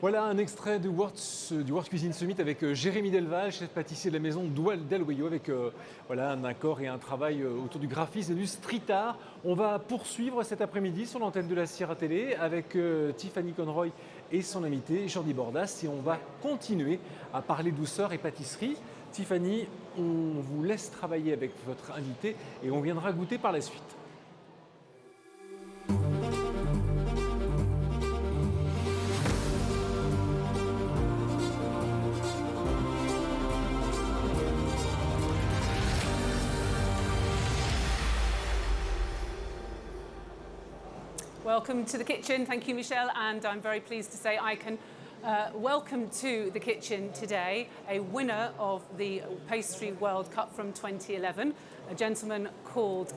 Voilà un extrait du World, Cuisine Summit avec euh, Jérémy Delval, chef pâtissier de la maison Doual Delwayo, avec euh, voilà, un accord et un travail euh, autour du graphisme et du street art. On va poursuivre cet après-midi sur l'antenne de la Sierra Télé avec Tiffany Conroy et son invité Jordi Bordas et on va continuer à parler douceur et pâtisserie. Tiffany, on vous laisse travailler avec votre invité et on viendra goûter par la suite. Welcome to the kitchen. Thank you, Michelle. And I'm very pleased to say I can uh, welcome to the kitchen today a winner of the Pastry World Cup from 2011, a gentleman called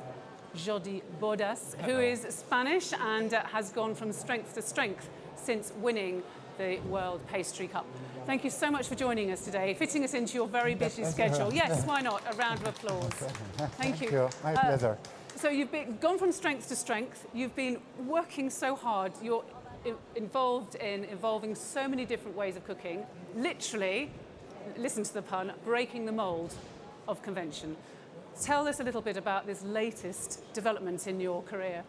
Jordi Bordas, who is Spanish and uh, has gone from strength to strength since winning the World Pastry Cup. Thank you so much for joining us today, fitting us into your very busy schedule. Yes, why not? A round of applause. Thank you. Thank you. My uh, pleasure. So you've been, gone from strength to strength. You've been working so hard. You're involved in evolving so many different ways of cooking. Literally, listen to the pun, breaking the mold of convention. Tell us a little bit about this latest development in your career.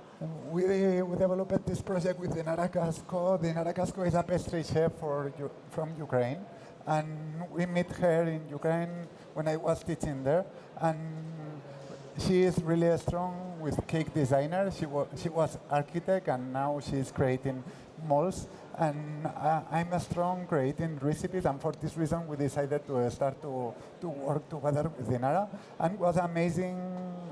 We, we developed this project with Dinara Kasko. Dinara Kasko is a pastry chef for, from Ukraine. And we met her in Ukraine when I was teaching there. And she is really strong with cake designer. She, wa she was architect and now she's creating molds. And uh, I'm a strong creating recipes and for this reason we decided to start to, to work together with Dinara. And it was amazing,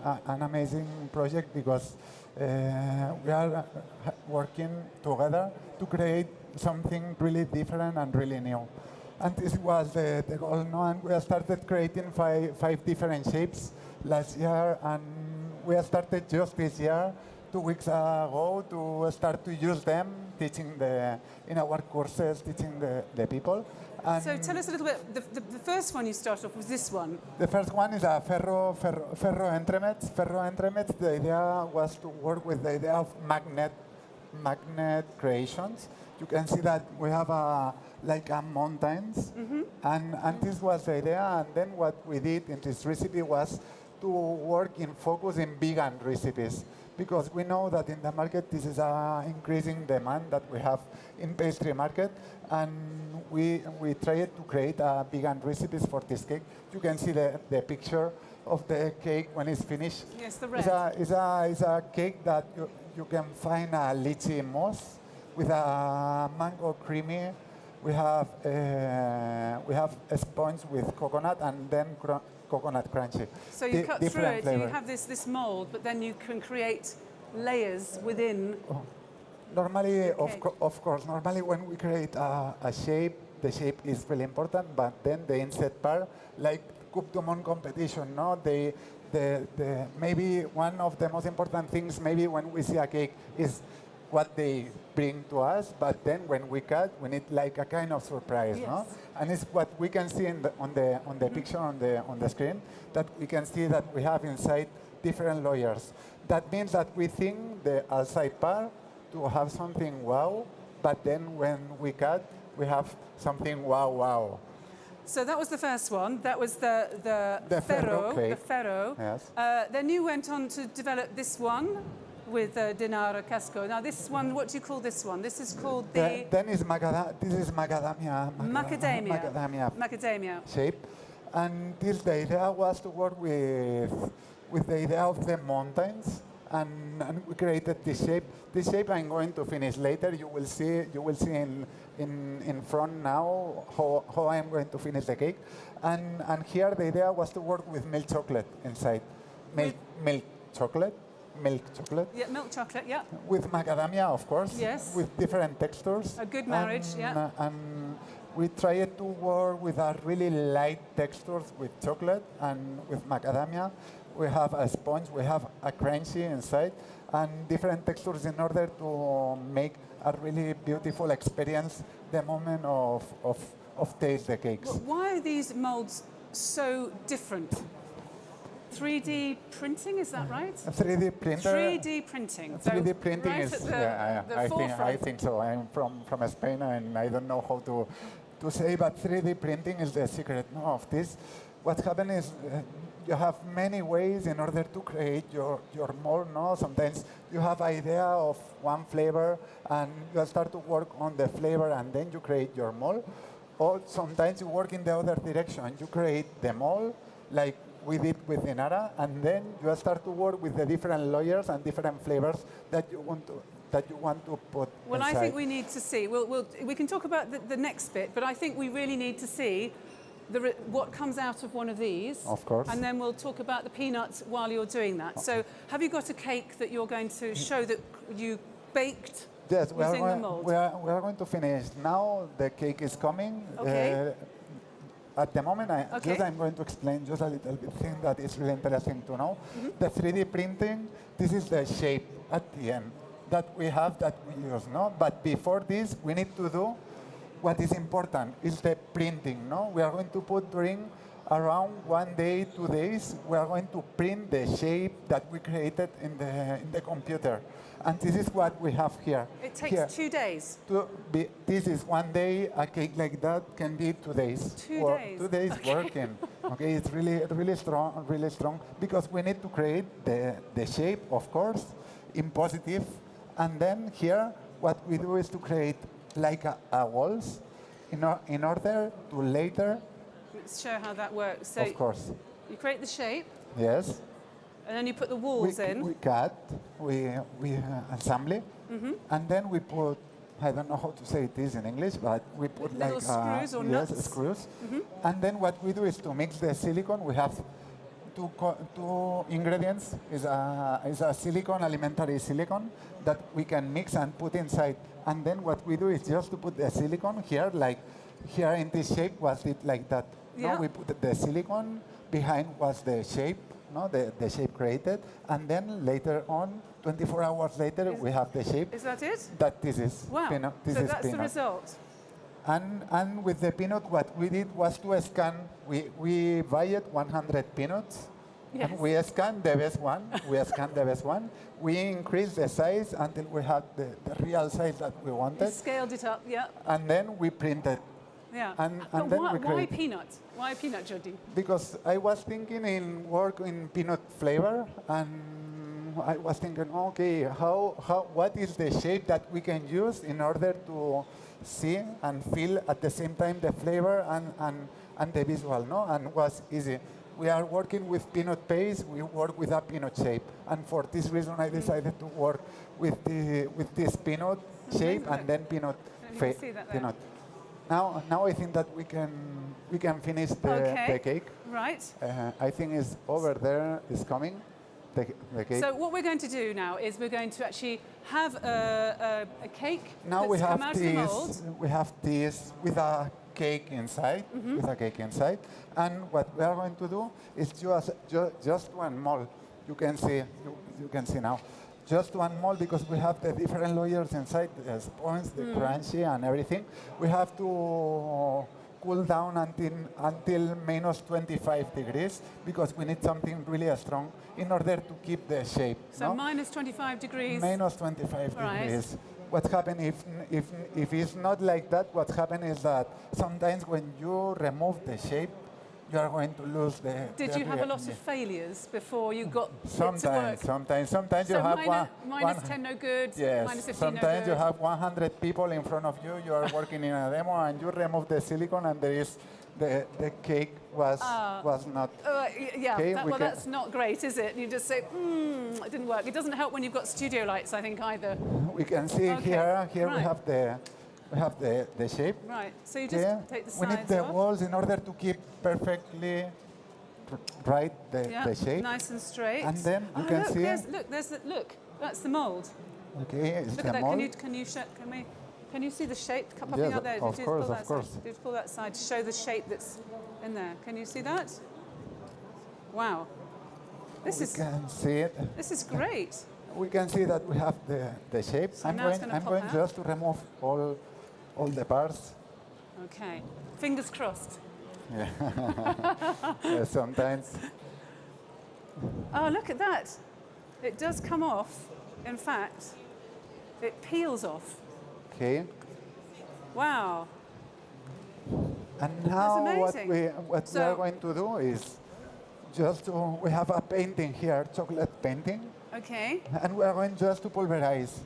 uh, an amazing project because uh, we are uh, working together to create something really different and really new. And this was the, the goal, no? and we started creating five, five different shapes last year, and we started just this year, two weeks ago, to start to use them, teaching the in our courses, teaching the, the people. And so tell us a little bit, the, the, the, first one you started off was this one. The first one is a ferro, ferro, ferro entremets. Ferro entremets, the idea was to work with the idea of magnet, magnet creations. You can see that we have a, like a mountains, mm -hmm. and, and this was the idea, and then what we did in this recipe was to work in focus in vegan recipes because we know that in the market this is an increasing demand that we have in pastry market and we we tried to create a vegan recipes for this cake. You can see the, the picture of the cake when it's finished. Yes, the red. It's a, it's a, it's a cake that you, you can find a lychee mousse with a mango creamy. We have uh, we have sponge with coconut and then coconut crunchy. So you cut through it, flavor. you have this, this mold, but then you can create layers within. Oh. Normally, of, co of course, normally when we create a, a, shape, the shape is really important, but then the inside part, like Coupe du Monde competition, no? They, the, the, maybe one of the most important things, maybe when we see a cake, is what they bring to us, but then when we cut, we need like a kind of surprise, yes. no? And it's what we can see the, on the on the mm -hmm. picture on the on the screen that we can see that we have inside different layers. That means that we think the outside part to have something wow, but then when we cut, we have something wow wow. So that was the first one. That was the the, the ferro, ferro the ferro. Yes. Uh, then you went on to develop this one with uh, Dinara Kasko. Now this one, what do you call this one? This is called the... Then, then is this is macadamia. Macadamia. Macadamia. Macadamia. Shape. And this, the idea was to work with, with the idea of the mountains. And, and, we created this shape. This shape I'm going to finish later. You will see, you will see in, in, in front now how, how I'm going to finish the cake. And, and here the idea was to work with milk chocolate inside. Milk, milk chocolate milk chocolate. Yeah, milk chocolate, yeah. With macadamia, of course. Yes. With different textures. A good marriage, and, yeah. Uh, and we tried to work with a really light textures with chocolate and with macadamia. We have a sponge, we have a crunchy inside, and different textures in order to make a really beautiful experience the moment of, of, of taste the cakes. Well, why are these molds so different? 3D printing, is that right? 3D printer. 3D printing. So 3D printing right is, the, yeah, the I, I think, I think so. I'm from, from Spain and I don't know how to, to say, but 3D printing is the secret no, of this. What happened is uh, you have many ways in order to create your, your mold. No? Sometimes you have idea of one flavor and you start to work on the flavor and then you create your mold. Or sometimes you work in the other direction. You create the mold like we did with Dinara, and then you start to work with the different layers and different flavors that you want to that you want to put Well, I think we need to see. We'll, we'll, we can talk about the, the next bit, but I think we really need to see the, what comes out of one of these. Of course. And then we'll talk about the peanuts while you're doing that. So, have you got a cake that you're going to show that you baked? Yes, we are, using the going, we, are, we are going to finish now. The cake is coming. Okay. Uh, at the moment, I, Okay. just I'm going to explain just a little bit thing that is really interesting to know. Mm-hmm. The 3D printing, this is the shape at the end that we have that we use, no? But before this, we need to do what is important is the printing, no? We are going to put during around one day, two days, we are going to print the shape that we created in the, in the computer. And this is what we have here. It takes Here. two days. To be, this is one day, a cake like that can be two days. Two Or days. Two days working. okay, it's really, really strong, really strong because we need to create the, the shape, of course, in positive. And then here, what we do is to create like a, a walls in, or, in order to later, Let's show how that works. So, of course, you create the shape, yes, and then you put the we, walls in. we cut, we, we uh, assemble, Mm-hmm. and then we put, I don't know how to say this in English, but we put Little like uh, screws or yes, nuts? Screws. And then what we do is to mix the silicone. We have two, co- two ingredients. Is a, is a silicone, alimentary silicone, that we can mix and put inside. And then what we do is just to put the silicone here, like here in this shape was it like that. Yeah. No, we put the silicone behind was the shape, no, the, the shape created, and then later on, 24 hours later, Is- we have the shape Is that it? that this is Wow. peanut. This so is that's the result. And, and with the peanut, what we did was to scan, we, we buy 100 peanuts, Yes. and we scan the best one, we scan the best one, we increase the size until we had the, the real size that we You wanted, scaled it up, yeah. and then we printed. Yeah. And- uh, and then why, we why peanut? Why peanut, Jordi? Because I was thinking in work in peanut flavor, and I was thinking, okay, how, how, what is the shape that we can use in order to see and feel at the same time the flavor and, and, and the visual, no? And was easy. We are working with peanut paste, we work with a peanut shape. And for this reason, I mm-hmm. decided to work with, the, with this peanut shape and then peanut, fa- peanut. Now, now I think that we can, we can finish the, Okay. the cake. Right. Uh, I think it's over there, it's coming, the, the cake. So what we're going to do now is we're going to actually have a, a, a cake now we have out of the mold. this, we have this with a cake inside, Mm-hmm. with a cake inside. And what we are going to do is just, ju- just one mold. You can see, you, you can see now. Just one mold because we have the different layers inside, the sponge, the Mm. crunchy and everything. We have to cool down until, until minus 25 degrees because we need something really strong in order to keep the shape. So no? minus 25 degrees. Minus 25 Right. degrees. What happens if, if, if it's not like that, what happens is that sometimes when you remove the shape, you are going to lose the. Did the you have a lot of failures before you got Sometimes, work? sometimes, sometimes so you have minus, one. minus one- 10 no good, Yes, minus 15 sometimes no you have 100 people in front of you, you are working in a demo and you remove the silicone and there is, the, the cake was, Ah. was not. Uh, yeah, Okay, that, we well, that's not great, is it? You just say, hmm, it didn't work. It doesn't help when you've got studio lights, I think, either. We can see Okay, here, here we have the, have the, the shape. Right, so you just Yeah, take the sides we need the off. walls in order to keep perfectly right the, yeah, the shape. nice and straight. And then you oh, can look, see- There's, look, there's the, look, that's the mold. Okay, it's Look the at that. mold. Can you, can you, can we, can you see the shape popping Yes, out there? of Did you course, of course. Side? Did you pull that side to show the shape that's in there? Can you see that? Wow. This we is, can see it. this is great. We can see that we have the, the shape. So I'm going, I'm going just to remove all, all the parts. Okay. Fingers crossed. Yeah. sometimes. Oh, look at that. It does come off. In fact, it peels off. Okay. Wow. And now what we what we are going to do is just to, we have a painting here, chocolate painting, Okay. and we are going just to pulverize.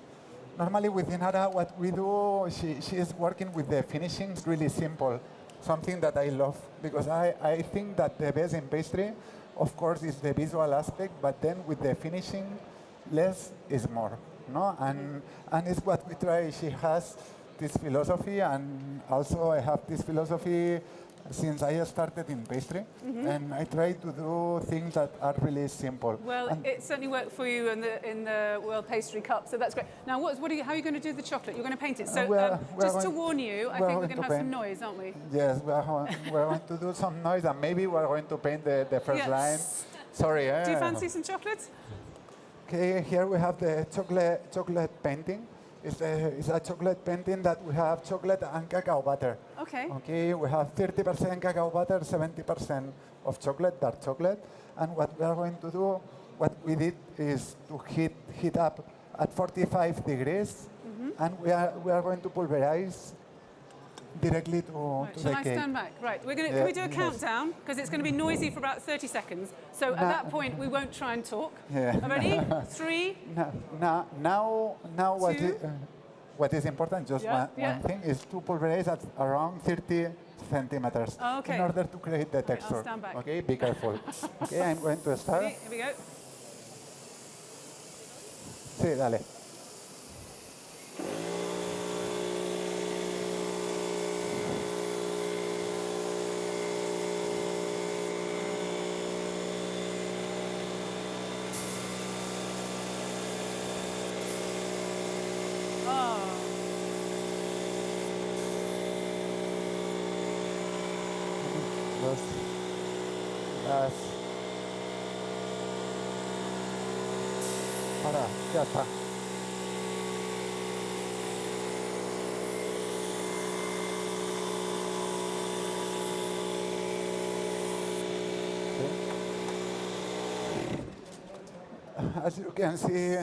Normally with Dinara, what we do, she, she is working with the finishing, it's really simple, something that I love because I, I think that the best in pastry, of course, is the visual aspect, but then with the finishing, less is more, no? And, and it's what we try. She has this philosophy, and also I have this philosophy since I started in pastry, and I try to do things that are really simple. Well, And- it certainly worked for you in the in the World Pastry Cup, so that's great. Now, what, what are you, how are you going to do the chocolate? You're going to paint it. So, Uh, um, just to warn you, I think we're going to have some noise, aren't we? Yes, we are, we are going to do some noise and maybe we are going to paint the, the first Yes. line. Sorry. Eh? Do you fancy some chocolate? Okay, here we have the chocolate, chocolate painting. It's a, it's a chocolate painting that we have chocolate and cacao butter. Okay. Okay, we have 30% cacao butter, 70% of chocolate, dark chocolate. And what we are going to do, what we did is to heat, heat up at 45 degrees. Mm-hmm. And we are, we are going to pulverize directly to, Right, to the I cake. stand back? Right, we're going to, Yeah, can we do a countdown? Because it's going to be noisy for about 30 seconds. So at No. that point, we won't try and talk. Yeah. Ready? Three. Now, now, now, now Two. i- uh, what is important, just Yeah, one, yeah. one thing, is to pulverize at around 30 centimeters Oh, okay. in order to create the I'll texture. stand back. Okay, be careful. okay, I'm going to start. Ready? Here we go. Sí, dale. Oh. Dos, As you can see,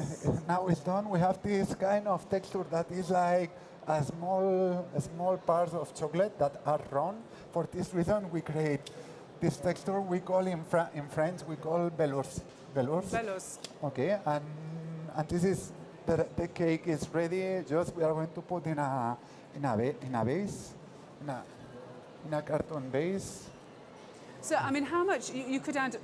now it's done. We have this kind of texture that is like a small, a small parts of chocolate that are round. For this reason, we create this texture. We call in, Fra- in French, we call velours. Velours. Velos. Okay, and and this is the, the cake is ready. Just we are going to put in a in a in a base, in a in a carton base. So, I mean, how much you, you could add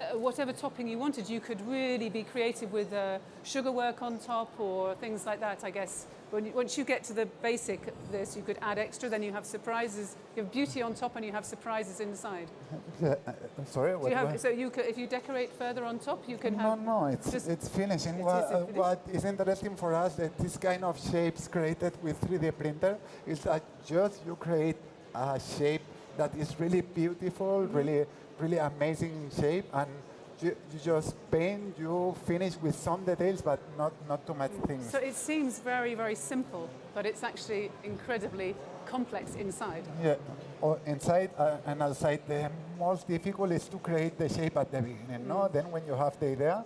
uh, whatever topping you wanted. You could really be creative with uh, sugar work on top or things like that, I guess. When you, once you get to the basic this, you could add extra, then you have surprises. You have beauty on top and you have surprises inside. Uh, uh, sorry, what, you have, so you could, if you decorate further on top, you can No, have... no, it's, just- it's finishing. It what, is uh, what is interesting for us that this kind of shapes created with 3D printer is that just you create a shape that is really beautiful, really, really amazing shape, and you, you just paint, you finish with some details, but not, not too much things. So it seems very, very simple, but it's actually incredibly complex inside. Yeah, or inside uh, and outside, the most difficult is to create the shape at the beginning. No, then when you have the idea,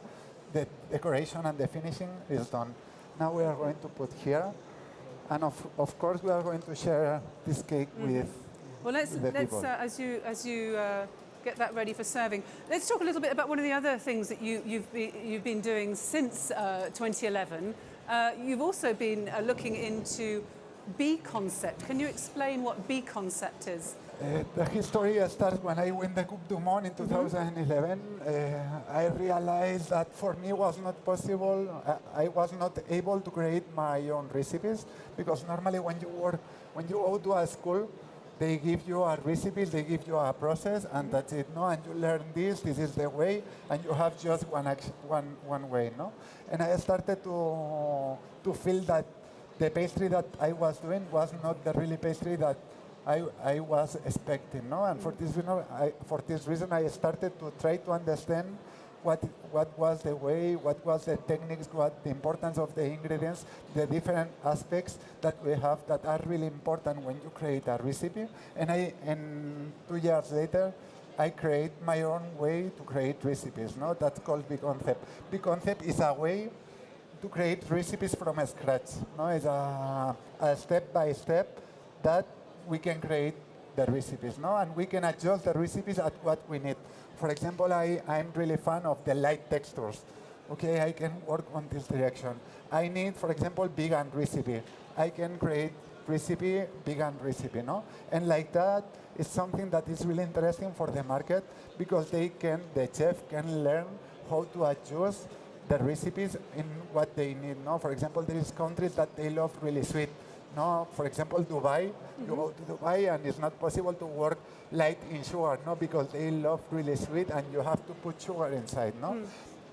the decoration and the finishing is done. Now we are going to put here, and of, of course we are going to share this cake with. Well, let's, let's uh, as you, as you uh, get that ready for serving, let's talk a little bit about one of the other things that you, you've, be, you've been doing since uh, 2011. Uh, you've also been uh, looking into B concept. Can you explain what B concept is? Uh, the history starts when I win the Coupe du Monde in 2011. Uh, I realized that for me was not possible. I, I was not able to create my own recipes because normally when you work, when you go to a school, they give you a recipe, they give you a process, and that's it. No, and you learn this. This is the way, and you have just one action, one one way. No, and I started to to feel that the pastry that I was doing was not the really pastry that I, I was expecting, no? And for this reason, I, for this reason, I started to try to understand what what was the way, what was the techniques, what the importance of the ingredients, the different aspects that we have that are really important when you create a recipe. And I, and two years later, I create my own way to create recipes. No, that's called B Concept. B Concept is a way to create recipes from scratch. No, it's a, a step by step that we can create the recipes, no, and we can adjust the recipes at what we need. For example, I, I'm really fan of the light textures. Okay, I can work on this direction. I need, for example, vegan recipe. I can create recipe, vegan recipe, no? And like that is something that is really interesting for the market because they can, the chef can learn how to adjust the recipes in what they need, no? For example, there is countries that they love really sweet. No, for example, Dubai, you go to Dubai and it's not possible to work light in sugar, no, because they love really sweet and you have to put sugar inside, no? Hmm.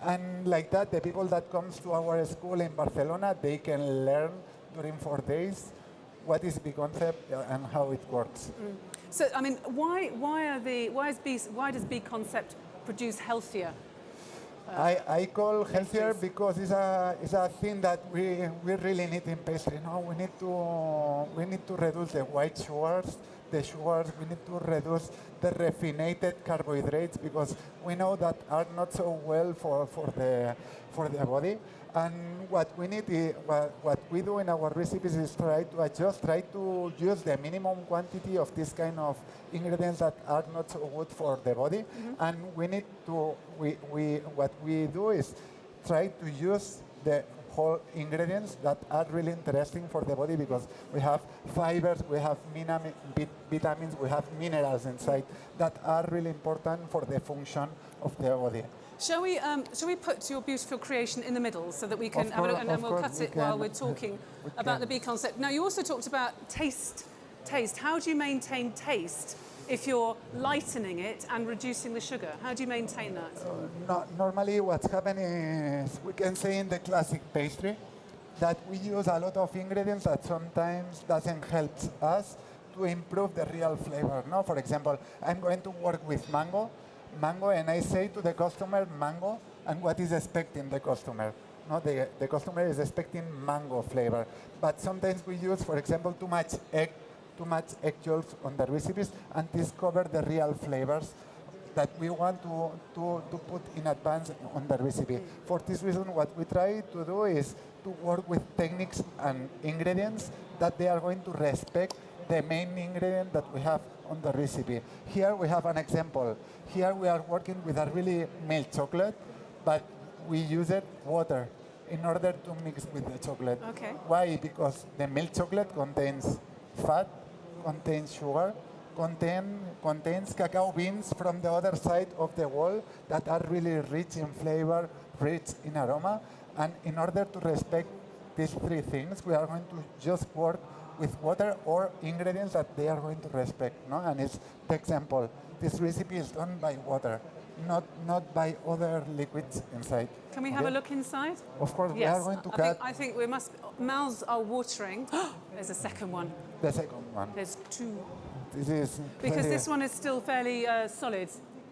And like that, the people that comes to our school in Barcelona, they can learn during four days what is the concept and how it works. Hmm. So, I mean, why, why, are the, why, is B, why does B Concept produce healthier? I, I call healthier because it's a, it's a thing that we, we really need in pastry. No? We, need to, we need to reduce the white sugars, the sugars, we need to reduce the refined carbohydrates because we know that are not so well for, for, the, for the body. And what we need, is, what, what we do in our recipes is try to adjust, try to use the minimum quantity of this kind of ingredients that are not so good for the body. Mm-hmm. And we need to, we, we, what we do is try to use the whole ingredients that are really interesting for the body because we have fibers, we have vitamins, we have minerals inside that are really important for the function of the body. Shall we, um, shall we put your beautiful creation in the middle so that we can Of have a look and we'll cut we it while we're talking We about the can. B concept. Now, you also talked about taste. Taste. How do you maintain taste if you're lightening it and reducing the sugar? How do you maintain that? Uh, no, normally what's happening is we can say in the classic pastry that we use a lot of ingredients that sometimes doesn't help us to improve the real flavor. No, for example, I'm going to work with mango, mango, and I say to the customer mango, and what is expecting the customer. No, the, the customer is expecting mango flavor, but sometimes we use, for example, too much egg, too much egg on the recipes, and discover the real flavors that we want to, to, to put in advance on the recipe. For this reason, what we try to do is to work with techniques and ingredients that they are going to respect the main ingredient that we have on the recipe. Here we have an example. Here we are working with a really milk chocolate, but we use it water in order to mix with the chocolate. Okay. Why? Because the milk chocolate contains fat, contains sugar, contain, contains cacao beans from the other side of the wall that are really rich in flavor, rich in aroma. And in order to respect these three things, we are going to just work with water or ingredients that they are going to respect. No? And it's the example. This recipe is done by water, not, not by other liquids inside. Can we have a look inside? Of course, we are going to I cut think, I think we must. Mouths are watering. There's a second one. the second one. There's two. This is Because this one is still fairly uh, solid.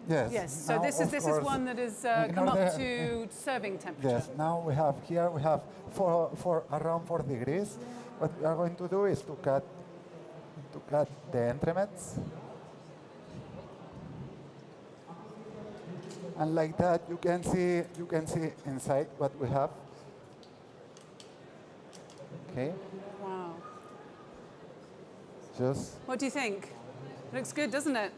Yes. Yes. So now, this is this is one that has uh, come up to serving temperature. Yes. Now we have here we have for for around four degrees. What we are going to do is to cut to cut the entremets. And like that, you can see you can see inside what we have. Okay, Wow. just What do you think? Looks good, doesn't it?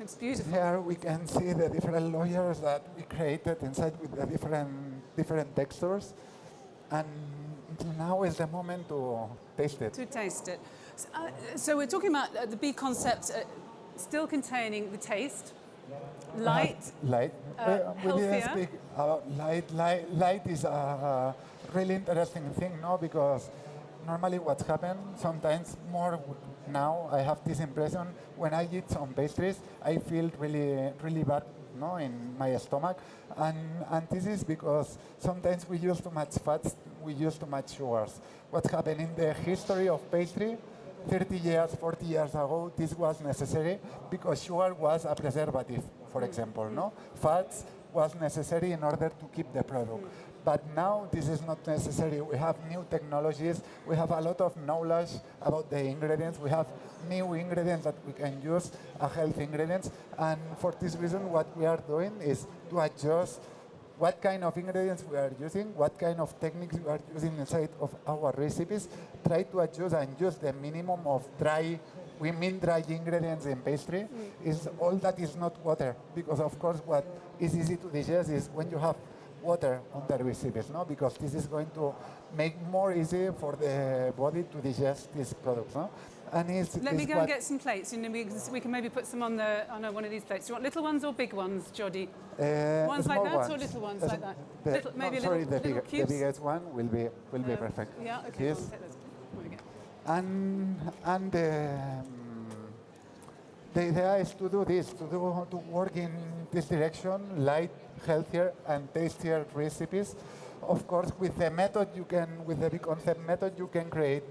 Looks beautiful. here we can see the different layers that we created inside with the different different textures. And now is the moment to taste it. To taste it. So, uh, so we're talking about uh, the B concept uh, still containing the taste, light. Light. Uh, we, didn't speak about light. Light, light is a really interesting thing, no? Because normally what's happened, sometimes more now, I have this impression, when I eat some pastries, I feel really, really bad, no, in my stomach. And, and this is because sometimes we use too much fats, we use too much sugars. What happened in the history of pastry, 30 years, 40 years ago, this was necessary because sugar was a preservative, for example, no? Fats was necessary in order to keep the product. But now this is not necessary. We have new technologies. We have a lot of knowledge about the ingredients. We have new ingredients that we can use, uh, healthy ingredients. And for this reason, what we are doing is to adjust what kind of ingredients we are using, what kind of techniques we are using inside of our recipes, try to adjust and use the minimum of dry, we mean dry ingredients in pastry, mm. is all that is not water. Because of course what is easy to digest is when you have water on the recipes, no? Because this is going to make more easy for the body to digest these products, no? And it's, Let me go and get some plates, and then we can, we can maybe put some on the on one of these plates. Do you want little ones or big ones, Jordi? Uh, Ones like that or little ones Uh, like that? the- Little- maybe no, sorry, little- the, little bigger- the biggest one will be will be Uh, perfect. Yeah, okay. Yes. go on, take those. There we go. And and um, the idea is to do this, to do to work in this direction, light, healthier, and tastier recipes. Of course, with the method you can, with the B concept method, you can create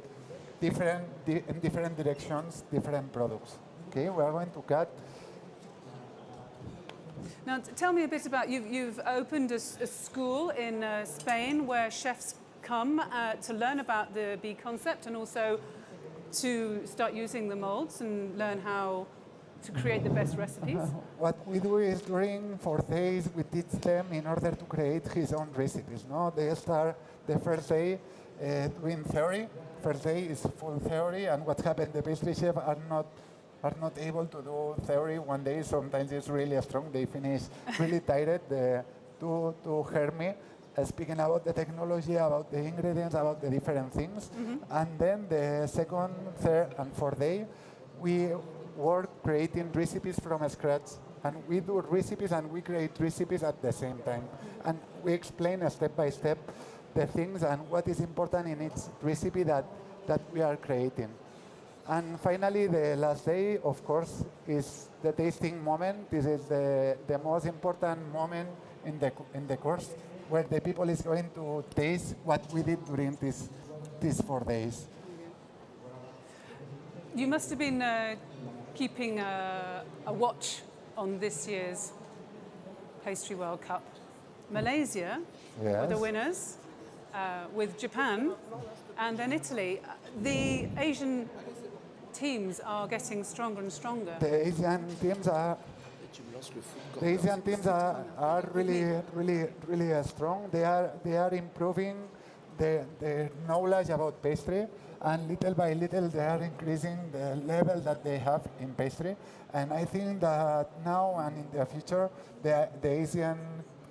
different di- in different directions, different products. Okay, we are going to cut. Now, t- tell me a bit about you've, you've opened a, s- a school in uh, Spain where chefs come uh, to learn about the B concept and also to start using the molds and learn how to create the best recipes. What we do is during four days we teach them in order to create his own recipes. No, they start the first day doing theory. First day is full theory, and what happened? The pastry chef are not are not able to do theory one day. Sometimes it's really strong. They finish really tired. The, to to hear me uh, speaking about the technology, about the ingredients, about the different things, and then the second, third, and fourth day, we work creating recipes from scratch. And we do recipes and we create recipes at the same time. And we explain uh, step by step the things and what is important in each recipe that, that we are creating. And finally, the last day, of course, is the tasting moment. This is the, the most important moment in the, in the course where the people is going to taste what we did during this, these four days. You must have been uh, keeping a, a watch on this year's Pastry World Cup. Malaysia were the winners, uh, with Japan and then Italy. Uh, The Asian teams are getting stronger and stronger. The Asian teams are the Asian teams are, are really, really, really uh, strong. They are, they are improving their, their knowledge about pastry, and little by little they are increasing the level that they have in pastry. And I think that now and in the future, the, the Asian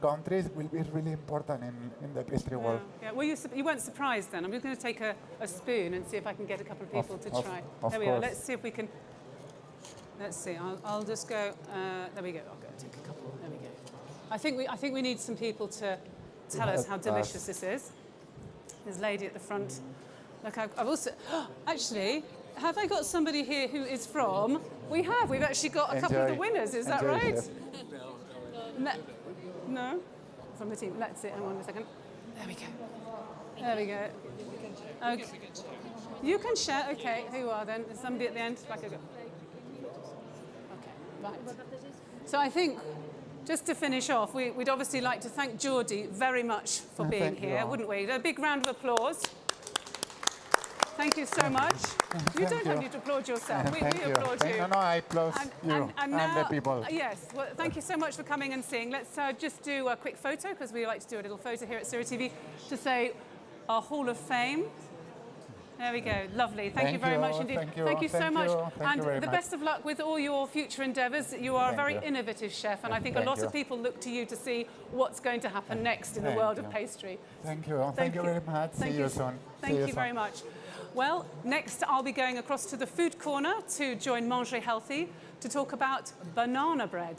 countries will be really important in, in the pastry world. Yeah. Well, you, you weren't surprised then. I'm just going to take a, a spoon and see if I can get a couple of Of- people to of- try. of there we are. Let's see if we can. Let's see. I'll, I'll just go. Uh, there we go. I'll go take a couple. There we go. I think we, I think we need some people to tell us how delicious us. this is. There's a lady at the front. Look, I've, I've also. Actually, have I got somebody here who is from? We have. We've actually got a couple of the winners. Is that right? Chef. No. No? From the team. Let's see. Hang on a second. There we go. There we go. Okay. You can share. Okay. Who you are then? There's somebody at the end. Back I go. Okay. Right. So I think. Just to finish off, we, we'd obviously like to thank Jordi very much for Uh, being here, wouldn't we? A big round of applause. Thank you so much. You don't have you. to applaud yourself. We, Thank we you. applaud Thank- you. No, no, I applaud you and, the people. Yes, well, thank you so much for coming and seeing. Let's uh, just do a quick photo because we like to do a little photo here at Sirha TV to say our Hall of Fame. There we go. Lovely. Thank, you very much indeed. Thank you. so Thank much. you. Thank and you very the much. best of luck with all your future endeavours. You are a very innovative chef, and I think a lot of people look to you to see what's going to happen next in the Thank world of pastry. Thank you. Thank, you very much. Thank See you, soon. Thank you, very much. Well, next I'll be going across to the food corner to join Manger Healthy to talk about banana bread.